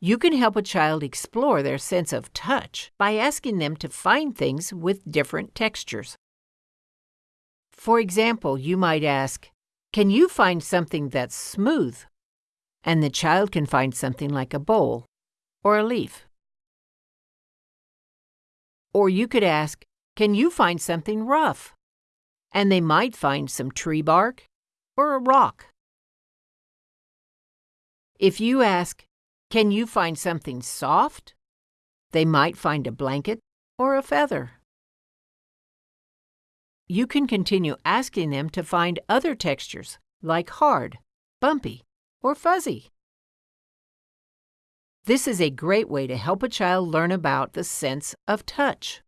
You can help a child explore their sense of touch by asking them to find things with different textures. For example, you might ask, Can you find something that's smooth? And the child can find something like a bowl or a leaf. Or you could ask, Can you find something rough? And they might find some tree bark or a rock. If you ask, Can you find something soft? They might find a blanket or a feather. You can continue asking them to find other textures, like hard, bumpy, or fuzzy. This is a great way to help a child learn about the sense of touch.